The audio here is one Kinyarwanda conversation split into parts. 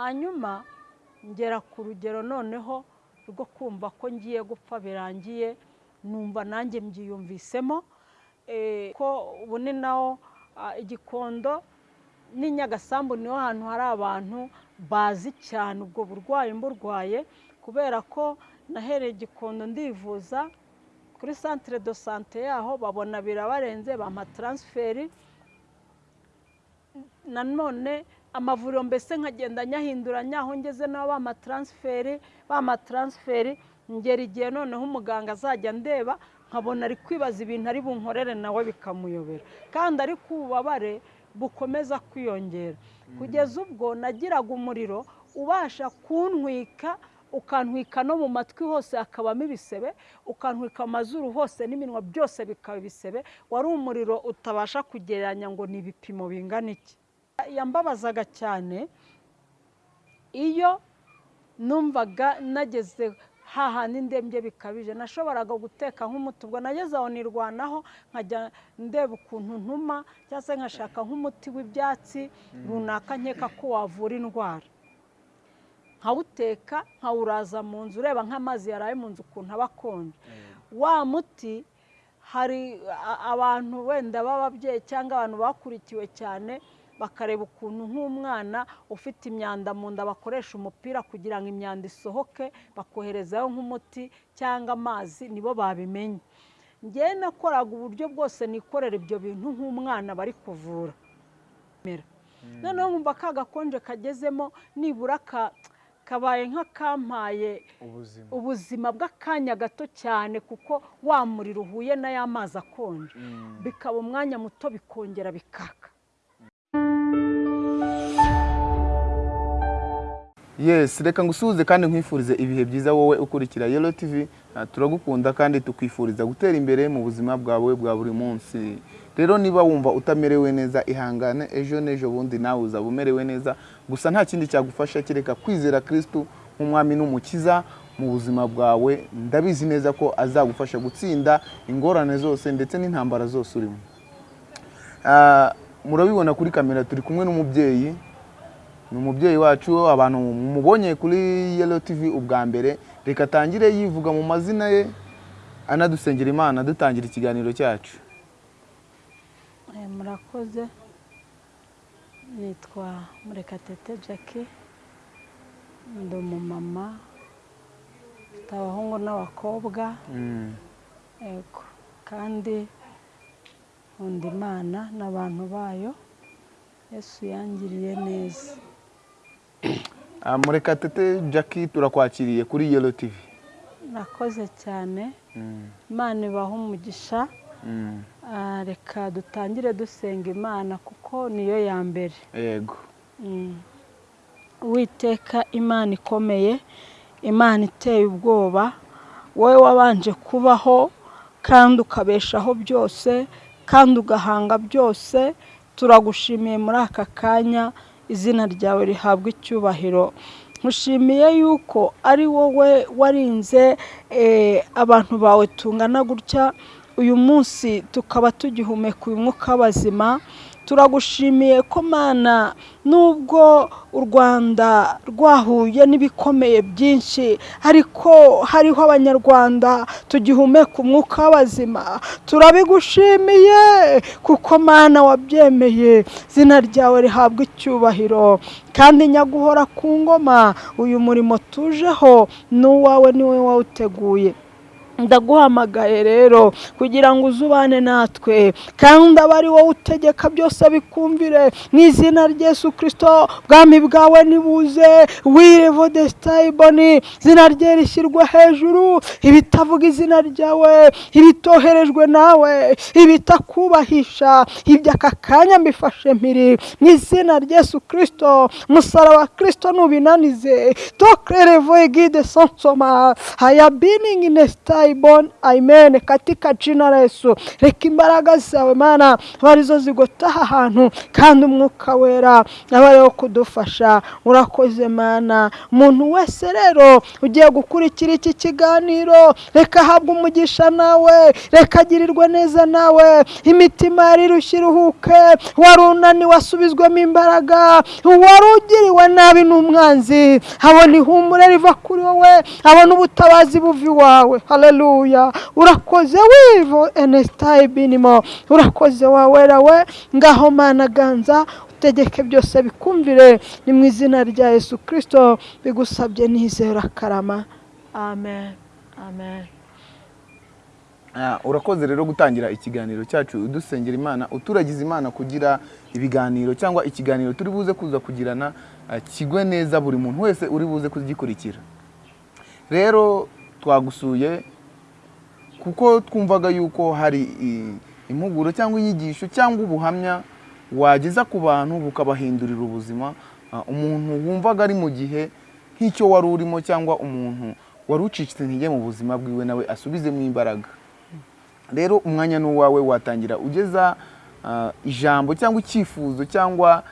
hanyuma ngera ku rugero noneho rwo kumva ko ngiye gupfa birangiye numva nanjye mbyiyumvisemo eh, ko ubu ni naho ah, igikondo n'inyagasambu ni ho hantu hari abantu bazi cyane ubwo burwayi mburwaye kubera ko nahereye igikondo ndivuza kuri santire do sante yaho babona birabarenze bampa taransiferi nanone amavuriro mbese nkagenda nyahinduranya aho ngeze taransiferi bampa taransiferi ngera igihe noneho umuganga azajya ndeba nkabona ari kwibaza ibintu ari bunkorere nawe bikamuyobera. Kandi ariko ububabare bukomeza kwiyongera. Kugeza ubwo nagiraga umuriro ubasha kuntwika ukantwika no mu matwi hose hakabamo ibisebe ukantwika amazuru hose n'iminwa byose bikaba ibisebe. Wari umuriro utabasha kugereranya ngo ni ibipimo bingana iki? Yambabazaga cyane iyo numvaga nageze hahandi ndembye bikabije nashoboraga guteka nk'umuti ubwo nageze aho nirwanaho nkajya ndeba ukuntu ntuma cyangwa se nkashaka nk'umuti w'ibyatsi runaka nkeka ko wavura indwara. Nkawuteka nkawuraza mu nzu ureba nk'amazi yaraye mu nzu ukuntu aba akonje. Wa muti hari abantu wenda b'ababyeyi cyangwa abantu bakurikiwe cyane bakareba ukuntu nk'umwana ufite imyanda mu nda bakoresha umupira kugira ngo imyanda isohoke bakoherezaho nk'umuti cyangwa amazi nibo babimenye. Ngewe nakoraga uburyo bwose nikorera ibyo bintu nk'umwana bari kuvura. Noneho nkumva ka gakonje kagezemo nibura ka- kabaye nk'akampaye ubuzima. bw'akanya gato cyane kuko wa muriro uhuye n'aya mazi akonje. Mm. bikaba umwanya muto bikongera bikaka. Yes reka ngusuhuze kandi nkwifurize ibihe byiza wowe ukurikira yelo tv Ah, turagukunda kandi tukwifuriza gutera imbere mu buzima bwawe bwa buri munsi. Rero niba wumva utamerewe neza ihangane ejo n'ejo bundi nawe uzaba umerewe neza. Gusa nta kindi cyagufasha kereka kwizera kirisitu nk'umwami n'umukiza mu buzima bwawe. Ndabizi neza ko azagufasha gutsinda ingorane zose ndetse n'intambara zose urimo. Ah, murabibona kuri kamera turi kumwe n'umubyeyi. Ni umubyeyi wacu abantu mubonye kuri yelo tv ubwa mbere reka atangire yivuga mu mazina ye anadusengera imana dutangira ikiganiro cyacu. Eh, murakoze. Nitwa murekatete jackie. Ndi umumama mfite abahungu n'abakobwa. Mm. yego kandi nkunda imana n'abantu bayo. Yesu yangiriye neza. murekatete jackie turakwakiriye kuri yelo tv nakoze cyane. Mm. imana ibaha umugisha. Mm. Ah, reka dutangire dusenga imana kuko niyo ya mbere. Yego. Mm. uwiteka imana ikomeye. Imana iteye ubwoba. Wowe wabanje kubaho kandi ukabeshaho byose kandi ugahanga byose. Turagushimiye muri aka kanya. Izina ryawe rihabwa icyubahiro. Nkushimiye yuko ari wowe warinze eh, abantu bawe tungana gutya. Uyu munsi tukaba tugihumeka uyu mwuka w'abazima. Turagushimiye ko mana nubwo u rwanda rwahuye n'ibikomeye byinshi ariko hariho abanyarwanda tugihumeka umwuka w'abazima. Turabigushimiye kuko mana wabyemeye izina ryawe rihabwa icyubahiro. Kandi nyaguhora ku ngoma uyu murimo tujeho ni uwawe ni wowe wawuteguye. Ndaguhamagaye rero kugira ngo uzubane natwe. Kandi abe ari wowe utegeka byose bikumvire. Mu izina rya Yesu kirisito bwami bwawe nibuze. Wirevo desitayiboni izina rye rishyirwa hejuru. Ibitavuga izina ryawe ibitoherejwe nawe ibitakubahisha. Ibyo aka kanya mbifashe mpiri. Mu izina rya Yesu kirisito musaraba kirisito nubinanize. Tokerevo egide sonsoma hayabiningi nesitayi dry amen. Katika jina la Yesu. Reka imbaraga zawe mana. Aba ari zo zigota aha hantu kandi umwuka wera. Aba ari wo kudufasha. Urakoze mana. Umuntu wese rero ugiye gukurikira iki kiganiro reka ahabwe umugisha nawe. Reka agirirwe neza nawe. Imitima yari irushye iruhuke. Wari unaniwe asubizwemo imbaraga. Wari ugiriwe nabi n'umwanzi. Abona ihumure riva kuri wowe. Abona ubutabazi buva iwawe. Haleluya urakoze wivo enesitayi binimo. Urakoze wawera we ngaho mana ganza utegeke byose bikumvire ni mu izina rya yesu kirisito bigusabye nizera karama. Amen. Amen. Ah, urakoze rero gutangira ikiganiro cyacu udusengera imana uturagiza imana kugira ibiganiro cyangwa ikiganiro turi buze kuza kugirana ah, kigwe neza buri muntu wese uri buze kugikurikira. Rero twagusuye kuko twumvaga yuko hari impuguro cyangwa inyigisho cyangwa ubuhamya wageza ku bantu bukabahindurira ubuzima umuntu wumvaga ari mu gihe nk'icyo wari urimo cyangwa umuntu wari ucitse intege mu buzima bwiwe nawe asubizemo imbaraga. Rero umwanya ni uwawe watangira ugeza ijambo cyangwa icyifuzo cyangwa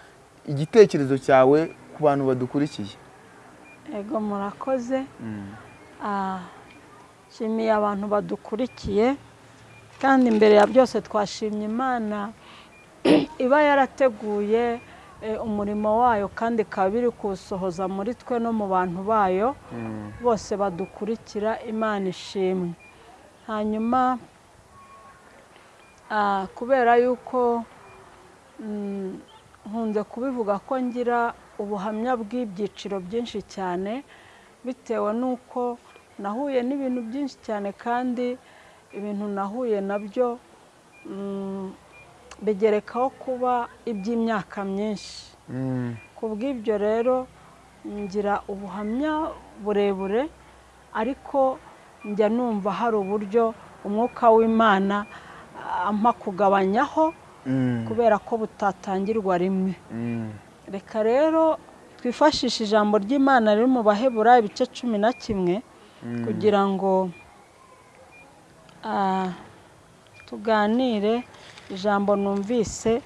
igitekerezo cyawe ku bantu badukurikiye. Ego murakoze. Ah, nshimiye abantu badukurikiye kandi imbere ya byose twashimye imana iba yarateguye eh, umurimo wayo kandi ikaba iri kuwusohoza muri twe no mu bantu bayo bose badukurikira imana ishimwe. Hanyuma ah, kubera yuko mm, nkunze kubivuga ko ngira ubuhamya bw'ibyiciro byinshi cyane bitewe n'uko nahuye n'ibintu byinshi cyane kandi ibintu nahuye na byo mm, bigerekaho kuba iby'imyaka myinshi. Ku bw'ibyo rero ngira ubuhamya burebure ariko njya numva hari uburyo umwuka w'imana ampa kugabanyaho kubera ko butatangirwa rimwe. Reka rero twifashishe ijambo ry'imana riri mu bahebura ibice cumi na kimwe kugira ngo ah, tuganire ijambo numvise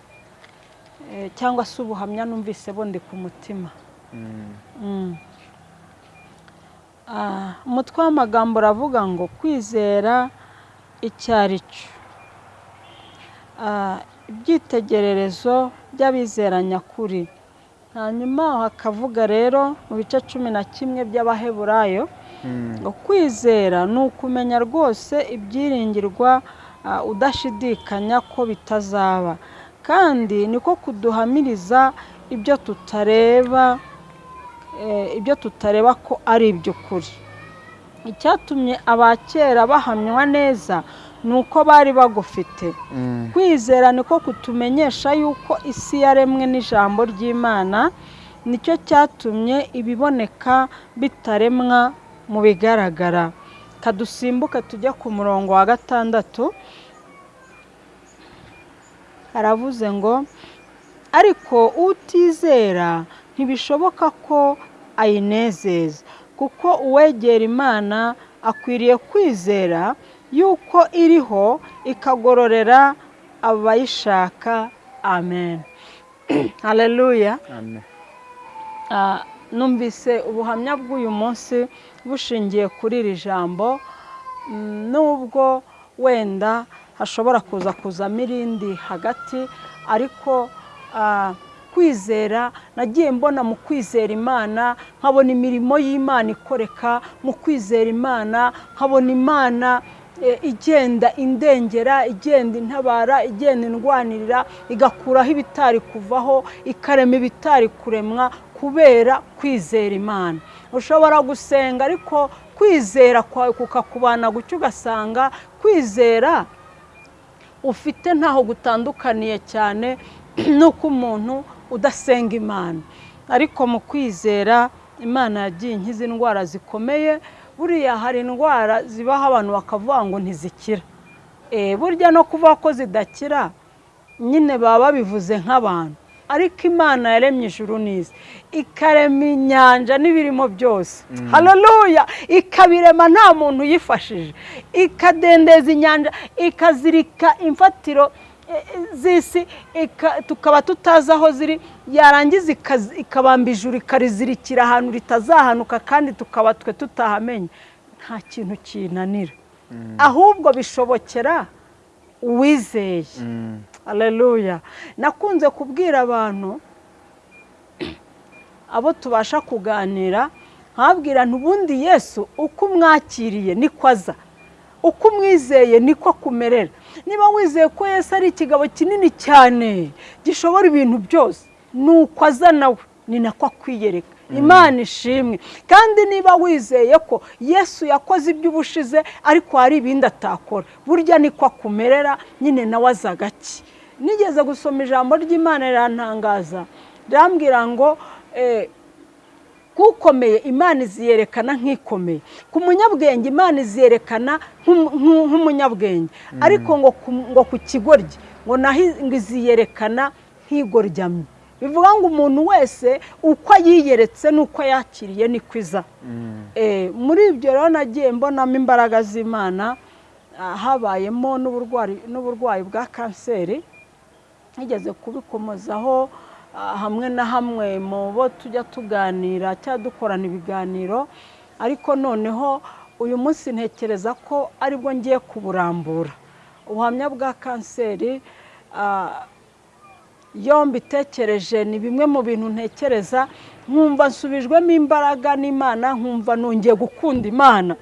eh, cyangwa se ubuhamya numvise bundi ku mutima. Mm. Ah, umutwe w'amagambo uravuga ngo kwizera icyo ari cyo. Ah, ibyitegererezo by'abizera nyakuri. Hanyuma hakavuga rero mu bice cumi na kimwe by'abaheburayo ngo kwizera ni ukumenya rwose ibyiringirwa ah, udashidikanya ko bitazaba. Kandi niko kuduhamiriza ibyo tutareba eh, ibyo tutareba ko ari iby'ukuri. Icyatumye abakera bahamywa neza ni uko bari bagufite. Kwizera niko kutumenyesha yuko isi yaremwe n'ijambo ry'imana ni cyo cyatumye ibiboneka bitaremwa mu bigaragara. Kadusimbuke tujye ku murongo wa gatandatu. Haravuze ngo ariko utizera ntibishoboka ko ayinezeza kuko uwegera imana akwiriye kwizera yuko iriho ikagororera abayishaka. Amen. Haleluya Amen. Ah, numvise ubuhamya bw'uyu munsi bushingiye kuri iri jambo. Nubwo wenda hashobora kuza kuzamo irindi hagati ariko ah, kwizera nagiye mbona mu kwizera imana nkabona imirimo y'imana ikoreka mu kwizera imana nkabona imana igenda indengera igenda intabara igenda indwanirira igakuraho ibitari kuvaho ikarema ibitari kuremwa kubera kwizera imana. Ushobora gusenga ariko kwizera kwawe kukakubana gutyo ugasanga kwizera ufite ntaho gutandukaniye cyane n'uko umuntu udasenga imana. Ariko mu kwizera imana yagiye inkiza indwara zikomeye buriya hari indwara zibaho abantu bakavuga ngo ntizikira. Eh, burya no kuvuga ko zidakira nyine baba babivuze nk'abantu. Ariko imana yaremye ijuru n'isi. Ikarema inyanja n'ibirimo byose. Haleluya ikabirema nta muntu uyifashije ikadendeza inyanja ikazirika imfatiro. Z'isi ika- tukaba tutazi aho ziri yarangiza ikabamba ijuru ikarizirikira ahantu ritazahanuka kandi tukaba twe tutahamenye nta kintu kinanira. Ahubwo bishobokera uwizeye. Aleluya nakunze kubwira abantu abo tubasha kuganira nkabwira ubundi yesu uko umwakiriye niko aza. Uko umwizeye niko akumerera. Niba wizeye ko yesu ari ikigabo kinini cyane gishobora ibintu byose ni uko aza nawe. Ni nako akwiyereka. Imana ishimwe. Kandi niba wizeye ko yesu yakoze iby'ubushize ariko hari ibindi atakora. Burya niko akumerera nyine nawe aza gake nigeze gusoma ijambo ry'imana rirantangaza. Rirambwira ngo eh, kukomeye imana iziyerekana nk'ikomeye. Ku munyabwenge imana iziyerekana nk'umu- nk'u- nk'umunyabwenge. Ariko ngo ku- ngo ku kigoryi ngo naho iziyerekana nk'igoryamye bivuga ngo umuntu wese uko yiyeretse n'uko yakiriye niko iza Eh, muri ibyo rero nagiye mbonamo imbaraga z'imana ah, habayemo n'uburwayi bwa kanseri nigeze kubikomozaho ah, hamwe na hamwe mu bo tujya tuganira cyangwa dukorana ibiganiro ariko noneho uyu munsi ntekereza ko ari bwo ngiye kuburambura. Ubuhamya bwa kanseri ah, iyo mbitekereje ni bimwe mu bintu ntekereza nkumva nsubijwemo imbaraga n'imana nkumva nongeye gukunda imana.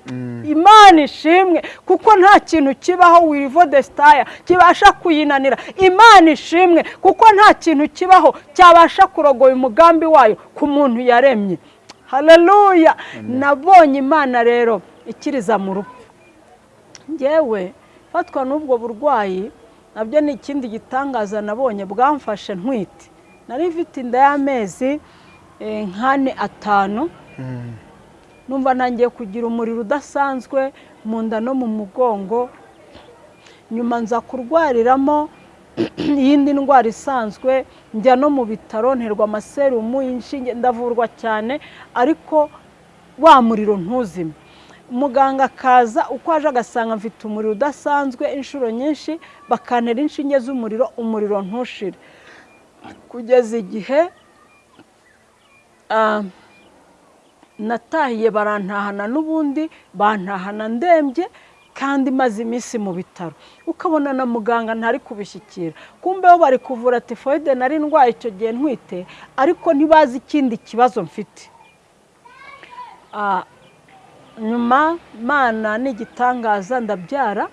Imana ishimwe kuko nta kintu kibaho wirivo desitaya kibasha kuyinanira. Imana ishimwe kuko nta kintu kibaho cyabasha kurogoya umugambi wayo ku muntu yaremye. Haleluya nabonye imana rero ikiriza mu rupfu. Ngewe fatwa n'ubwo burwayi na byo ni ikindi gitangaza nabonye bwamfashe ntwite. Nari mfite inda y'amezi eh, nk'ane atanu. Numva nangiye kugira umuriro udasanzwe mu nda no mu mugongo. Nyuma nza kurwariramo iyindi ndwara isanzwe. Njya no mu bitaro nterwa amaserumu inshinge ndavurwa cyane ariko wa muriro ntuzime. Muganga akaza uko aje agasanga mfite umuriro udasanzwe inshuro nyinshi bakantera inshinge z'umuriro umuriro ntushire. Kugeza igihe ah, natahiye barantahana n'ubundi bantahana ndembye kandi maze iminsi mu bitaro. Ukabona na muganga ntari kubishyikira. Kumbe bo bari kuvura tifoyide nari ndwaye icyo gihe ntwite ariko ntibazi ikindi kibazo mfite. Ah, nyuma mana ni igitangaza ndabyara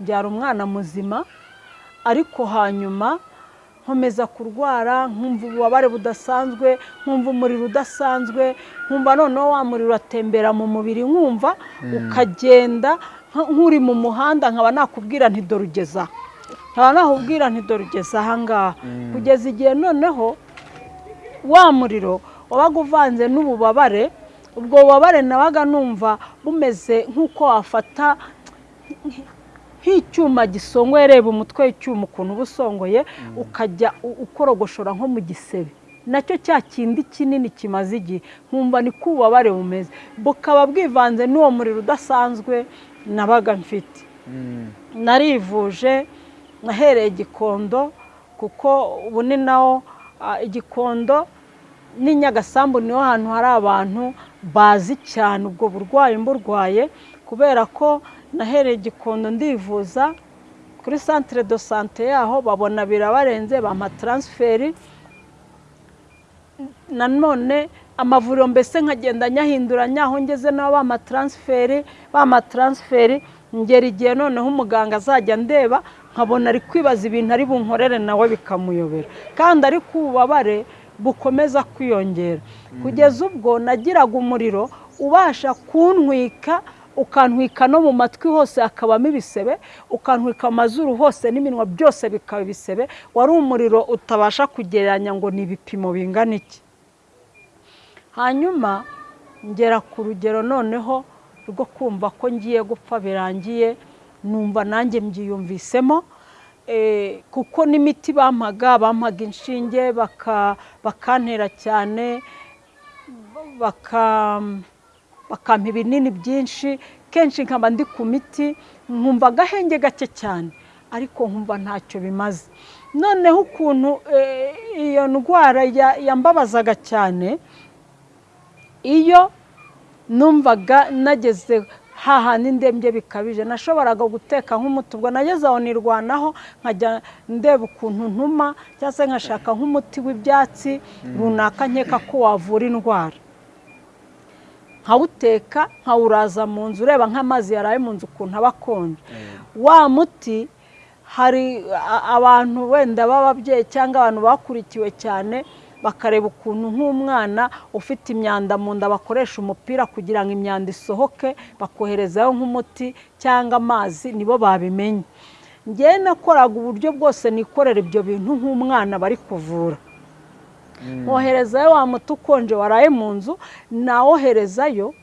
mbyara umwana muzima ariko hanyuma nkomeza kurwara nkumva ububabare budasanzwe nkumva umuriro udasanzwe nkumva noneho wa muriro uratembera mu mubiri nkumva ukagenda nka- nk'uri mu muhanda nkaba nakubwira nti dore ugeze aha. Nkaba nakubwira nti dore ugeze aha ngaha. Kugeza igihe noneho wa muriro wabaga uvanze n'ububabare ubwo bubabare nabaga numva bumeze nk'uko wafata nk'icyuma gisongoye reba umutwe w'icyuma ukuntu uba usongoye ukajya u- ukorogoshora nko mu gisebe. Nacyo cya kindi kinini kimaze igihe. Nkumva ni ko ububabare bumeze. Bukaba bwivanze n'uwo muriro udasanzwe nabaga mfite. Narivuje nahereye igikondo kuko ubu ni naho ah, igikondo n'i Nyagasambu ni ho hantu hari abantu bazi cyane ubwo burwayi mburwaye kubera ko nahereye igikondo ndivuza kuri santire do sante yaho babona birabarenze bampa taransiferi nanone amavuriro mbese nkagenda nyahinduranya aho ngeze nabo bampa taransiferi bampa taransiferi ngera igihe noneho umuganga azajya ndeba nkabona ari kwibaza ibintu ari bunkorere nawe bikamuyobera. Kandi ariko ububabare bukomeza kwiyongera. Kugeza ubwo nagiraga umuriro ubasha kuntwika ukantwika no mu matwi hose hakabamo ibisebe ukantwika amazuru hose n'iminwa byose bikaba ibisebe wari umuriro utabasha kugereranya ngo ni ibipimo bingana iki? Hanyuma ngera ku rugero noneho rwo kumva ko ngiye gupfa birangiye numva nanjye mbyiyumvisemo kuko n'imiti bampaga bampaga inshinge baka- bakantera cyane baka- bakampa ibinini byinshi. Kenshi nkaba ndi ku miti nkumva agahenge gake cyane ariko nkumva ntacyo bimaze. Noneho ukuntu eh, iyo ndwara ya- yambabazaga cyane iyo numvaga nageze hahandi ndembye bikabije. Nashoboraga guteka nk'umuti ubwo nageze aho nirwanaho nkajya ndeba ukuntu ntuma cyangwa se nkashaka nk'umuti w'ibyatsi runaka nkeka ko wavura indwara. Nkawuteka nkawuraza mu nzu ureba nk'amazi yaraye mu nzu ukuntu aba akonje. Wa muti hari abantu wenda b'ababyeyi cyangwa abantu bakurikiwe cyane bakareba ukuntu nk'umwana ufite imyanda mu nda bakoresha umupira kugira ngo imyanda isohoke bakoherezaho nk'umuti cyangwa amazi nibo babimenye. Ngewe nakoraga uburyo bwose nikorera ibyo bintu nk'umwana bari kuvura. Nkoherezayo wa muti ukonje waraye mu nzu nawoherezayo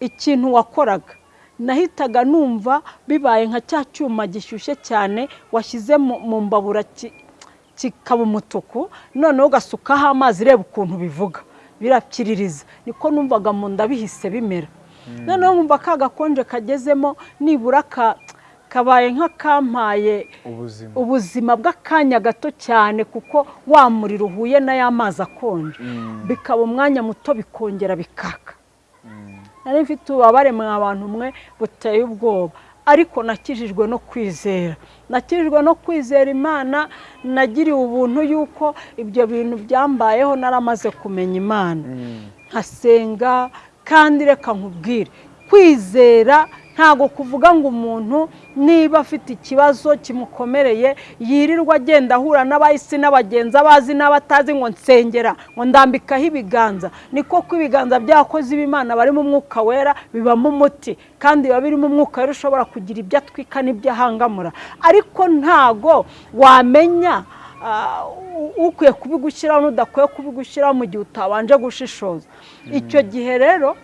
ikintu wakoraga. Nahitaga numva bibaye nka cya cyuma gishyushye cyane washyize mu mbabura kikaba umutuku noneho ugasukaho amazi reba ukuntu bivuga. Birapyiririza niko numvaga mu nda bihise bimera noneho nkumva ka gakonje kagezemo nibura ka- kabaye nk'akampaye ubuzima. bw'akanya gato cyane kuko wa muriro uhuye n'aya mazi akonje. Mm. bikaba umwanya muto bikongera bikaka. Nari mfite ububabare mwa abantu mwe buteye ubwoba. Ariko nakijijwe no kwizera nakijijwe no kwizera imana nagiriwe ubuntu yuko ibyo bintu byambayeho naramaze kumenya imana Mm. nkasenga kandi reka nkubwire kwizera ntabwo kuvuga ngo umuntu niba afite ikibazo kimukomereye yirirwa agenda ahura n'abahisi n'abagenzi abazi n'abatazi ngo nsengera ngo ndambikaho ibiganza. Niko ko ibiganza by'abakozi b'imana bari mu mwuka wera bibamo umuti. Kandi biba birimo umwuka wera ushobora kugira ibyo atwika n'ibyo ahangamura. Ariko ntago wamenya ah, ukwiye kubigushyiraho n'udakwiye kubigushyiraho mu gihe utabanje gushishoza. Icyo gihe rero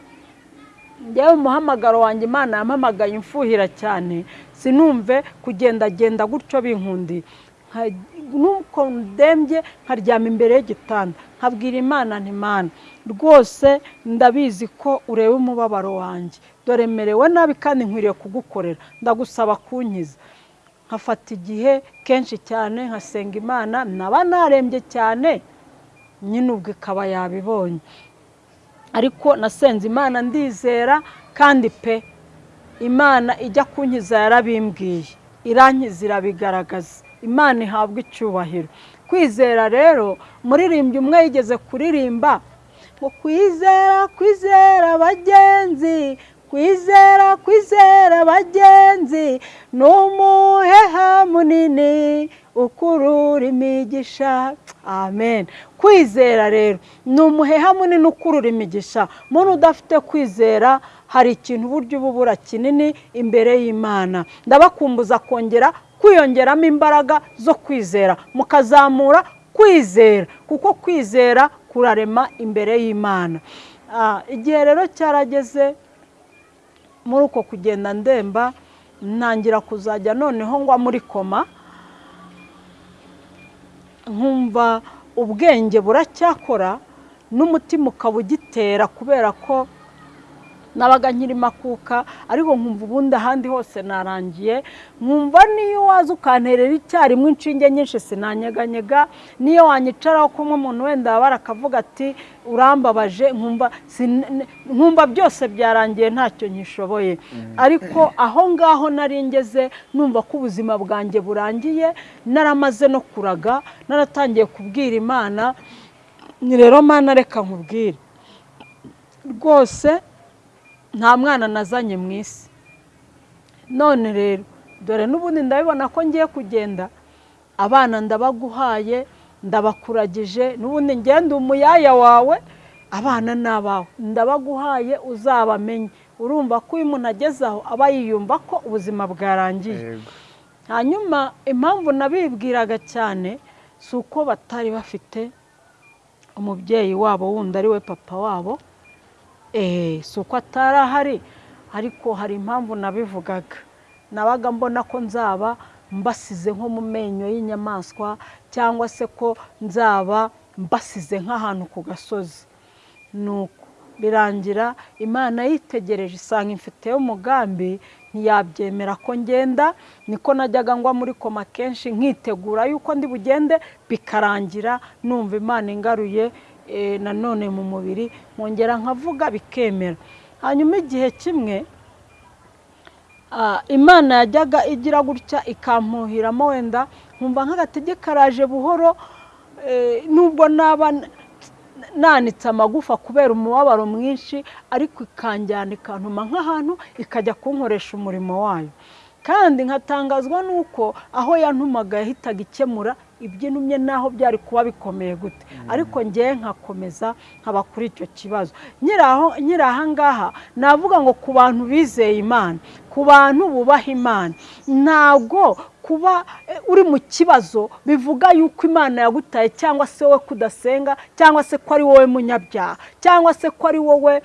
njyewe umuhamagaro wanjye imana yampamagaye imfuhira cyane. Sinumve kugendagenda gutyo binkundiye Nka- nuko ndembye nkaryama imbere y'igitanda. Nkabwira imana nti mana rwose ndabizi ko ureba umubabaro wanjye. Dore merewe nabi kandi nkwiriye kugukorera. Ndagusaba kunkiza. Nkafata igihe kenshi cyane nkasenga imana. Naba narembye cyane nyine ubwo ikaba yabibonye. Ariko nasenze imana ndizera kandi pe imana ijya kunkiza yarabimbwiye irankiza irabigaragaza imana ihabwa icyubahiro. Kwizera rero muririmbyi umwe yigeze kuririmba ngo kwizera kwizera bagenzi kwizera kwizera bagenzi ni umuheha munini ukurura imigisha. Amen. Kwizera rero ni umuheha munini ukurura imigisha. Muntu udafite kwizera hari ikintu uburyo uba ubura kinini imbere y'imana. Ndabakumbuza kongera kwiyongeramo imbaraga zo kwizera. Mukazamura kwizera kuko kwizera kurarema imbere y'imana. Ah, igihe rero cyarageze muri uko kugenda ndemba ntangira kuzajya noneho ngwa muri koma. Nkumva ubwenge buracyakora n'umutima ukaba ugitera kubera ko nabaga nkiri makuka ariko nkumva ubundi ahandi hose narangiye. Nkumva niyo waza ukanterera icyarimwe inshinge nyinshi sinanyeganyega. Niyo wanyicaraho kumwe umuntu wenda wabara akavuga ati urambabaje. Nkumva byose byarangiye ntacyo nkishoboye ariko aho ngaho nari ngeze numva ko ubuzima bwanjye burangiye. Naramaze no kuraga naratangiye kubwira imana. Ni rero mana reka nkubwire. Rwose nta mwana nazanye mu isi. None rero dore n'ubundi ndabibona ko ngiye kugenda abana ndabaguhaye ndabakuragije n'ubundi ngenda umuyaya wawe abana ni abawe ndabaguhaye uzabamenye. Urumva ko iyo umuntu ageze aho aba yiyumva ko ubuzima bwarangiye. Hanyuma impamvu nabibwiraga cyane si uko batari bafite umubyeyi wabo wundi ari we papa wabo Eh, si uko atari ahari ariko hari impamvu nabivugaga. Nabaga mbona ko nzaba mbasize nko mu menyo y'inyamaswa cyangwa se ko nzaba mbasize nk'ahantu ku gasozi. Nuko birangira imana yitegereje isanga imfiteyo umugambi ntiyabyemera ko ngenda niko najyaga ngwa muri koma kenshi nkitegura yuko ndi bugende bikarangira numva imana ingaruye nanone mu mubiri nkongera nkavuga bikemera. Hanyuma igihe kimwe imana yajyaga igira gutya ikampuhiramo wenda nkumva nk'agatege karaje buhoro nubwo naba nanitse amagufa kubera umubabaro mwinshi ariko ikanjyana ikantuma nk'ahantu ikajya kunkoresha umurimo wayo. Kandi nkatangazwa n'uko aho yantumaga yahitaga ikemura ibyinumye n'aho byari kuba bikomeye gute. Ariko ngewe nkakomeza nkaba kuri icyo kibazo. Nyiri aha ngaha navuga ngo ku bantu bizeye imana ku bantu bubaha imana. Ntabwo kuba uri mu kibazo bivuga yuko imana yagutaye cyangwa se wowe kudasenga cyangwa se ko ari wowe munyabyaha cyangwa se ko ari wowe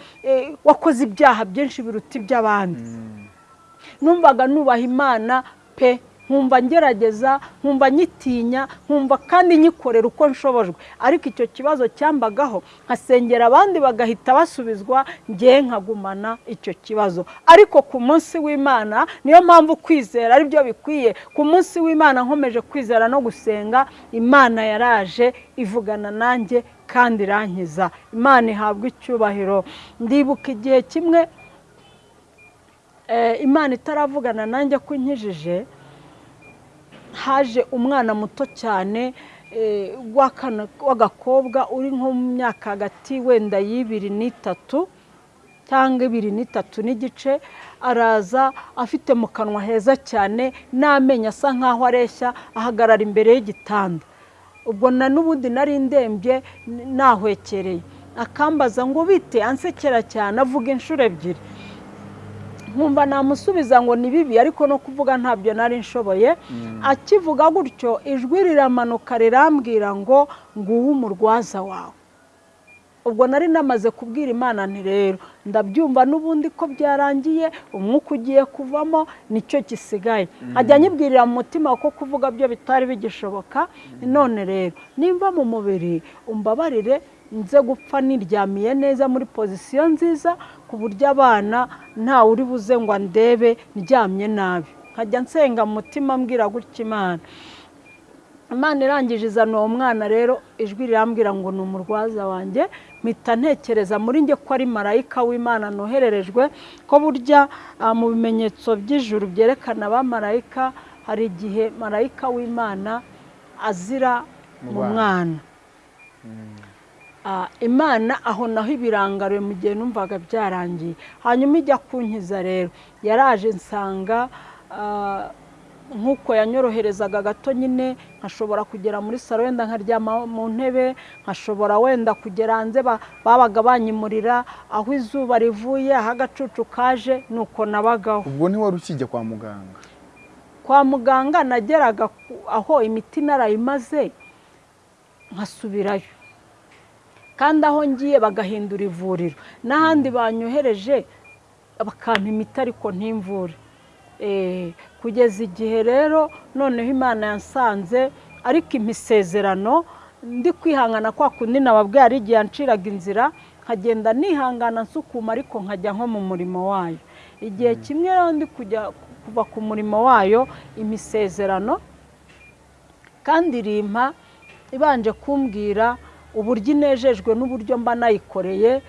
wakoze ibyaha byinshi biruta iby'abandi. Numvaga nubaha imana pe. Nkumva ngerageza nkumva nyitinya nkumva kandi nyikorera uko nshobojwe. Ariko icyo kibazo cyambagaho nkasengera abandi bagahita basubizwa ngewe nkagumana icyo kibazo. Ariko ku munsi w'imana niyo mpamvu kwizera ari byo bikwiye. Ku munsi w'imana nkomeje kwizera no gusenga imana yaraje ivugana nanjye kandi irankiza. Imana ihabwa icyubahiro. Ndibuka igihe kimwe imana itaravugana nanjye ko inkijije haje umwana muto cyane w'agakobwa uri nko mu myaka hagati wenda y'ibiri n'itatu cyangwa ibiri n'itatu n'igice araza afite mu kanwa heza cyane n'amenyo asa nk'aho areshya ahagarara imbere y'igitanda. Ubwo na n'ubundi nari ndembye nahwekereye. Akambaza ngo bite ansekera cyane avuga inshuro ebyiri. Nkumva namusubiza ngo ni bibi ariko no kuvuga ntabyo nari nshoboye. Akivuga gutyo ijwi riramanuka rirambwira ngo nguwo umurwaza wawe. Ubwo nari namaze kubwira imana nti rero ndabyumva n'ubundi ko byarangiye umwuka ugiye kuvamo ni cyo gisigaye. Ajya anyibwirira mu mutima ko kuvuga byo bitari bigishoboka. None rero nimba mu mubiri umbabarire nze gupfa niryamiye neza muri pozisiyo nziza ku buryo abana ntawe uri buze ngo andebe ndyamye nabi. Nkajya nsenga mu mutima mbwira gutya imana. Imana irangije izana uwo mwana rero ijwi rirambwira ngo ni umurwaza wanjye mpita ntekereza muri njye ko ari marayika w'imana nohererejwe ko burya mu bimenyetso by'ijuru byerekana abamarayika hari igihe marayika w'imana azira mu mwana imana aho naho ibirangariye mu gihe numvaga byarangiye. Hanyuma ijya kunkiza rero. Yaraje nsanga nk'uko yanyoroherezaga gato nyine nkashobora kugera muri salo wenda nkaryama mu ntebe nkashobora wenda kugera hanze babaga banyimurira aho izuba rivuye aho agacucu kaje nuko nabagaho. Ubwo ntiwari ukijya kwa muganga? Kwa muganga nageraga aho imiti narayimaze nkasubirayo. Kandi aho ngiye bagahindura ivuriro. N'ahandi banyohereje bakampa imiti ariko ntimvure. Kugeza igihe rero noneho imana yasanze ariko imisezerano ndi kwihangana kwa kundi nababwiye hari igihe yanciraga inzira nkagenda nihangana nsukuma ariko nkajya nko mu murimo wayo. Igihe kimwe rero ndi kujya kuva ku murimo wayo imisezerano kandi rimpa ibanje kumbwira uburyo inejejwe n'uburyo mba nayikoreye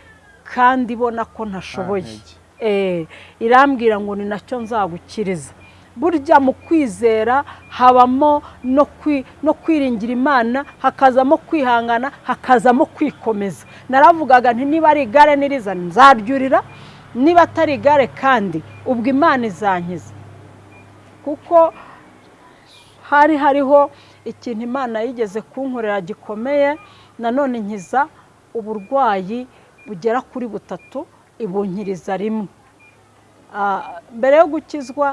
kandi ibona ko ntashoboye. Irambwira ngo ni na cyo nzagukiriza. Burya mu kwizera habamo no kwiringira imana hakazamo kwihangana hakazamo kwikomeza. Naravugaga nti niba ari igare nirizana nzaryurira niba atari igare kandi ubwo imana izankiza. Kuko hari hariho ikintu imana yigeze kunkorera gikomeye nanone nkiza uburwayi bugera kuri butatu ibunkiriza rimwe. Mbere yo gukizwa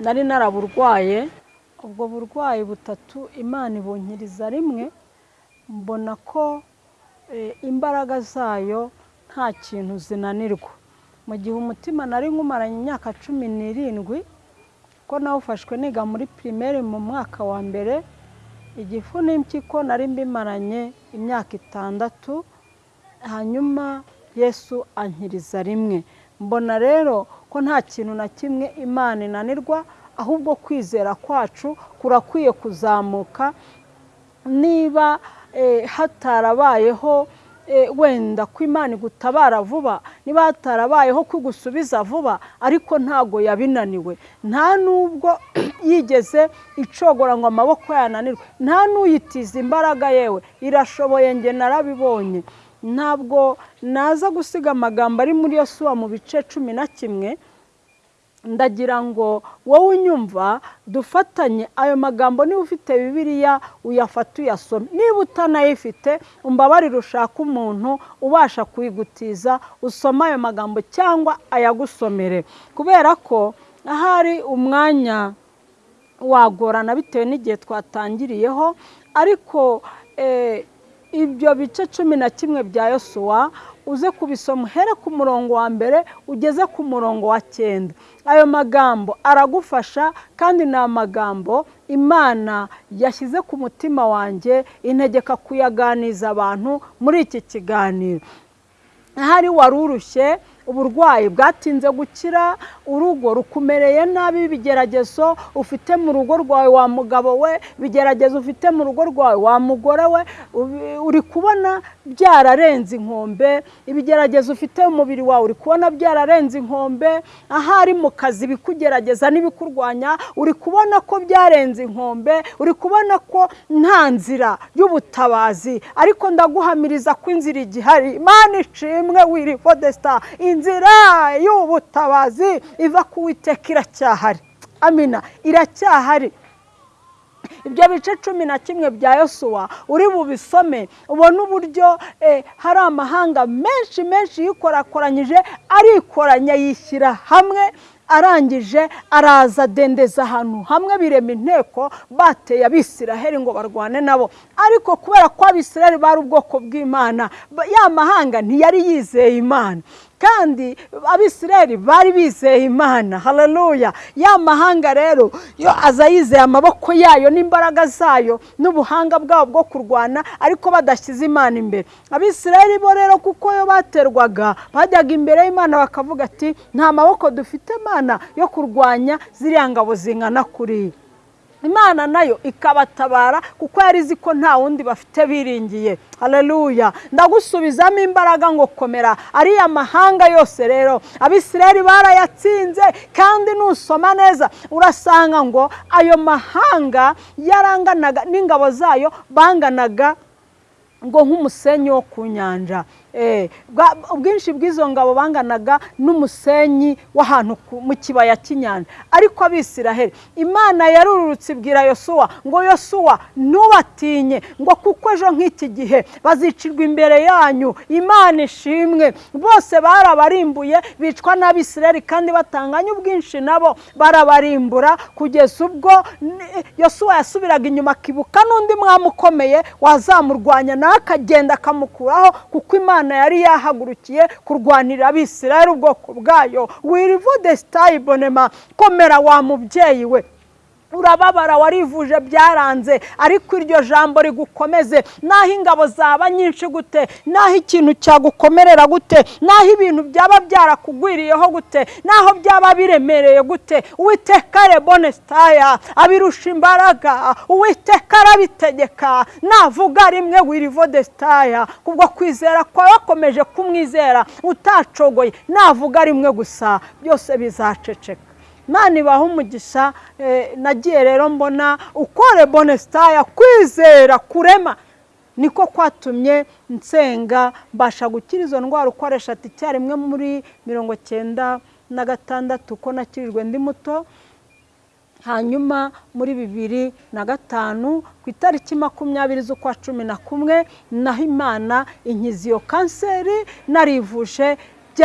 nari naraburwaye. Ubwo burwayi butatu imana ibunkiriza rimwe mbona ko imbaraga zayo nta kintu zinanirwa. Mu gihe umutima nari nkumaranye imyaka cumi n'irindwi kuko nawufashwe niga muri pirimeri mu mwaka wa mbere igifu n'impyiko nari mbimaranye imyaka itandatu hanyuma yesu ankiriza rimwe. Mbona rero ko nta kintu na kimwe imana inanirwa ahubwo kwizera kwacu kurakwiye kuzamuka. Niba hatarabayeho wenda ko imana igutabara vuba niba hatarabayeho ko igusubiza vuba ariko ntago yabinaniwe. Nta nubwo yigeze icogora ngo amaboko yananirwe. Nta n'uyitiza imbaraga yewe. Irashoboye nge narabibonye. Ntabwo naza gusiga amagambo ari muri yosuwa mu bice cumi na kimwe ndagira ngo wowe unyumva dufatanye ayo magambo niba ufite bibiliya uyafate uyasome. Niba utanayifite umbabarire ushaka umuntu ubasha kuyigutiza usoma ayo magambo cyangwa ayagusomere. Kubera ko ahari umwanya wagorana bitewe n'igihe twatangiriyeho ariko ibyo bice cumi na kimwe bya yosuwa uze kubisoma uhere ku murongo wa mbere ugeze ku murongo wa cyenda. Ayo magambo aragufasha kandi ni amagambo imana yashyize ku mutima wanjye integeka kuyaganiza abantu muri iki kiganiro. Ahari wari urushye uburwayi bwatinze gukira urugo rukumereye nabi ibigeragezo ufite mu rugo rwawe wa mugabo we ibigeragezo ufite mu rugo rwawe wa mugore we uri kubona byararenze inkombe ibigeragezo ufite mu mubiri wawe uri kubona byararenze inkombe ahari mu kazi bikugerageza n'ibikurwanya uri kubona ko byarenze inkombe uri kubona ko nta nzira y'ubutabazi. Ariko ndaguhamiriza ko inzira igihari. Imana ishimwe wiri fodesita inzira y'ubutabazi iva ku witeka iracyahari. Amina. Iracyahari. Ibyo bice cumi na kimwe bya yosuwa uri bubisome ubona uburyo hari amahanga menshi menshi yikorakoranyije arikoranya yishyira hamwe arangije araza adendeza ahantu hamwe birema inteko bateye abisiraheli ngo barwane nabo. Ariko kubera ko abisiraheli bari ubwoko bw'imana ya mahanga ntiyari yizeye imana. Kandi abisiraheli bari bizeye imana. Hararuya ya mahanga rero yo aza yizeye amaboko yayo n'imbaraga zayo n'ubuhanga bwabo bwo kurwana ariko badashyize imana imbere. Abisiraheli bo rero kuko yo baterwaga bajyaga imbere y'imana bakavuga ati nta maboko dufite imana yo kurwanya ziriya ngabo zingana kuriya imana na yo ikabatabara kuko yari izi ko nta wundi bafite biringiye. Hararuya ndagusubizamo imbaraga ngo komera. Ariya mahanga yose rero abisirayeli barayatsinze kandi nusoma neza urasanga ngo ayo mahanga yaranganaga n'ingabo zayo banganaga ngo nk'umusenyi wo ku nyanja. Ubwinshi bw'izo ngabo banganaga n'umusenyi w'ahantu mu kibaya cy'inyanja. Ariko abisiraheli imana yarurutse ibwira yosuwa ngo yosuwa ntubatinye ngo kuko ejo nk'iki gihe bazicirwa imbere yanyu. Imana ishimwe. Bose barabarimbuye bicwa n'abisiraheli kandi batanganya ubwinshi nabo barabarimbura kugeza ubwo yosuwa yasubiraga inyuma akibuka n'undi mwami ukomeye wazamurwanya nawe akagenda akamukuraho kuko imana yari yahagurukiye kurwanira abisirayeli ubwoko bwayo. Wirivude sitayibonema komera wa mubyeyi we. Urababara warivuje byaranze ariko iryo jambo rigukomeze. Naho ingabo zaba nyinshi gute? Naho ikintu cyagukomerera gute? Naho ibintu byaba byarakugwiriyeho gute? Naho byaba biremereye gute? Uwiteka rebone sitaya abirusha imbaraga. Uwiteka arabitegeka. Navuga rimwe wirivode sitaya. Kubwo kwizera kwawe wakomeje kumwizera utacogoye. Navuga rimwe gusa. Byose bizaceceka. Imana ibaha umugisha nagiye rero mbona ukore bonesitaya kwizera kurema. Niko kwatumye nsenga mbasha gukira izo ndwara ukoresha ati icyarimwe muri mirongo cyenda na gatandatu ko nakirijwe ndi muto. Hanyuma muri bibiri na gatanu ku itariki makumyabiri z'ukwa cumi na kumwe naho imana inkiza iyo kanseri narivuje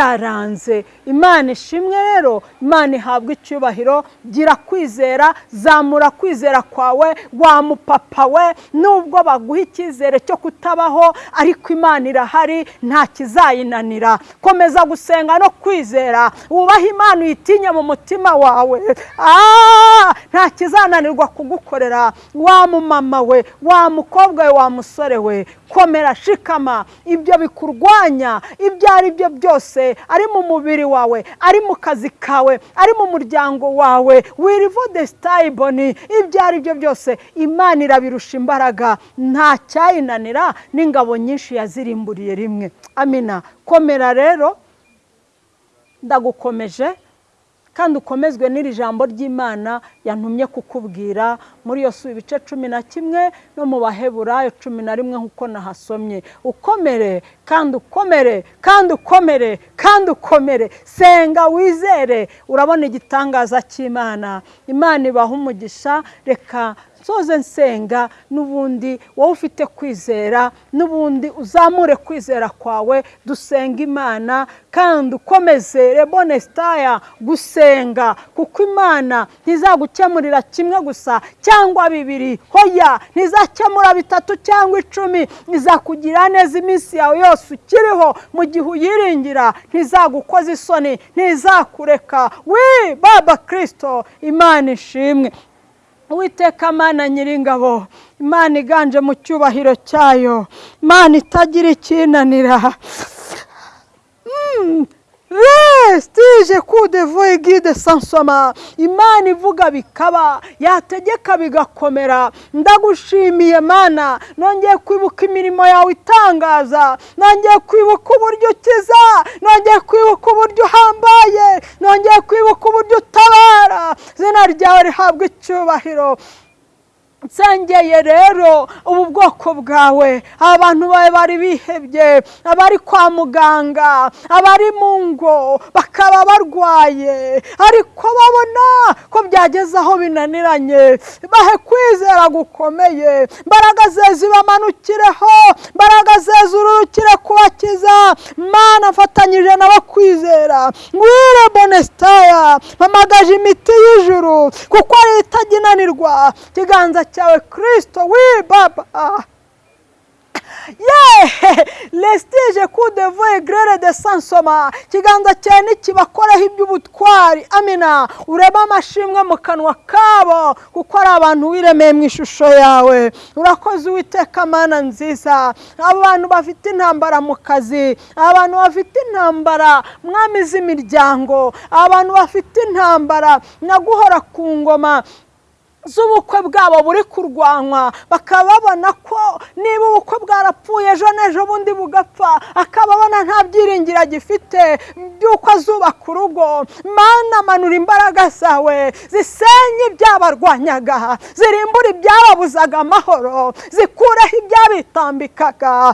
byaranze. Imana ishimwe rero imana ihabwa icyubahiro gira kwizera zamura kwizera kwawe wa mupapa we nubwo baguha icyizere cyo kutabaho ariko imana irahari nta kizayinanira. Komeza gusenga no kwizera wubahe imana uyitinye mu mutima wawe. Ah, nta kizananirwa kugukorera. Wa mumama we wa mukobwa we wa musore we. Komera shikama ibyo bikurwanya ibyo ari byo byose ari mu mubiri wawe ari mu kazi kawe ari mu muryango wawe. Wirivo de sitayiboni ibyo ari byo byose imana irabirusha imbaraga. Nta cyayinanira n'ingabo nyinshi yazirimburiye rimwe. Amina. Komera rero. Ndagukomeje. Kandi ukomezwe n'iri jambo ry'imana yantumye kukubwira muri iyo si ibice cumi na kimwe no mu baheburayo cumi na rimwe nk'uko nahasomye. Ukomere kandi ukomere kandi ukomere kandi ukomere. Senga wizere urabona igitangaza cy'imana. Imana ibaha umugisha reka nsoze nsenga n'ubundi wowe ufite kwizera n'ubundi uzamure kwizera kwawe dusenga imana kandi ukomeze rebone sitaya gusenga kuko imana ntizagukemurira kimwe gusa cyangwa bibiri. Hoya ntizakemura bitatu cyangwa icumi. Izakugira neza iminsi yawe yose ukiriho. Mu gihe uyiringira ntizagukoza isoni ntizakureka. Wi baba kirisito imana ishimwe. Uwiteka mana nyiringabo imana iganje mu cyubahiro cyayo. Imana itagira ikinanira. Resitije kudevoye gide sansoma. Imana ivuga bikaba yategeka bigakomera. Ndagushimiye mana. Nongeye kwibuka imirimo yawe itangaza. Nongeye kwibuka uburyo ukiza. Nongeye kwibuka uburyo uhambaye. Nongeye kwibuka uburyo utabara. Izina ryawe rihabwa icyubahiro. Nsengeye rero ubu bwoko bwawe. Abantu bawe bari bihebye abari kwa muganga abari mu ngo bakaba barwaye. Ariko babona ko byageze aho binaniranye. Bahe kwizera gukomeye. Mbaraga ze zibamanukireho mbaraga ze zururukire kubakiza. Mana afatanyije nabo kwizera. Ngwire bonesitaya mpamagaje imiti y'ijuru kuko ari itajya inanirwa ikiganza cyawe kirisito wi baba yeee lesitije kudevoye gerere de sansoma ikiganza cyawe ntikibakoreho iby'ubutwari amina urebe amashimwe mu kanwa kabo kuko ari abantu wiremeye mu ishusho yawe. Urakoze uwiteka mana nziza. Abantu bafite intambara mu kazi abantu bafite intambara mwami z'imiryango. Abantu bafite intambara naguhora ku ngoma. Z'ubukwe bwabo buri kurwanywa bakaba babona ko niba ubukwe bwarapfuye ejo n'ejo bundi bugapfa. Akaba abona nta byiringiro agifite. By'uko azubaka urugo. Mana manura imbaraga zawe. Zisenye ibyabarwanyaga. Zirimbura ibyababuzaga amahoro. Zikureho ibyabitambikaga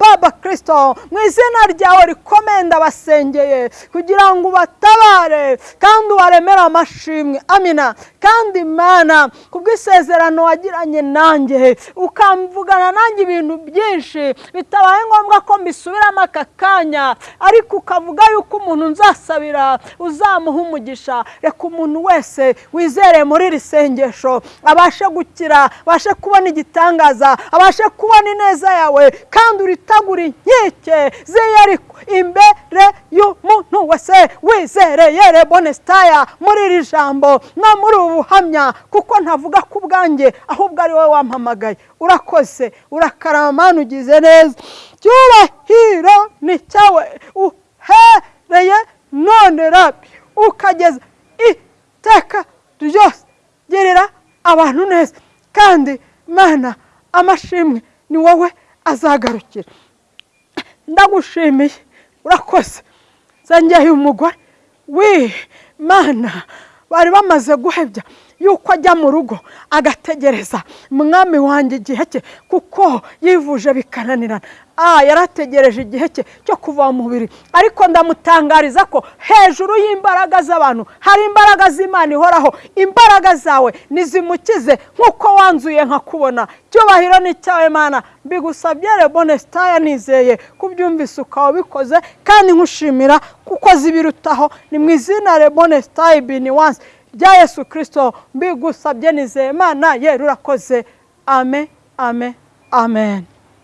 baba kirisito mu izina ryawe rikomeye ndabasengeye. Kugira ngo ubatabare kandi ubaremere amashimwe. Amina. Kandi imana kubw'isezerano wagiranye nanjye. Ukamvugana nanjye ibintu byinshi bitabaye ngombwa ko mbisubiramo aka kanya. Ariko ukavuga yuko umuntu nzasabira uzamuha umugisha. Reka umuntu wese wizere muri iri sengesho abashe gukira abashe kubona igitangaza abashe kubona ineza yawe kandi uritagura inkike ziyariko imbere y'umuntu wese wizereye rebonesitaya muri iri jambo no muri ubu buhamya kuko ntavuga ku bwanjye ahubwo ari wowe wampamagaye. Urakoze urakarama ugize neza. Cyubahiro ni cyawe uhereye none rabi ukageza iteka ryose gerera abantu neza. Kandi mana amashimwe ni wowe azagarukira. Ndagushimiye urakoze. Zangeye umugore. We mana bari bamaze guhebya. Yuko ajya mu rugo agategereza. Mwami wanjye igihe cye kuko yivuje bikananirana. Yarategereje igihe cye cyo kuva mu mubiri. Ariko ndamutangariza ko hejuru y'imbaraga z'abantu hari imbaraga z'imana ihoraho. Imbaraga zawe nizimukize nk'uko wanzuye nkakubona. Cyubahiro ni cyawe mana. Mbigusabye rebone sitaya nizeye kubyumvise ukaba ubikoze kandi nkushimira kuko zibirutaho. Ni mu izina rebone sitayi bini wansi rya yesu kirisito mbigusabye nizeye mana yewe urakoze. Ame ame amen.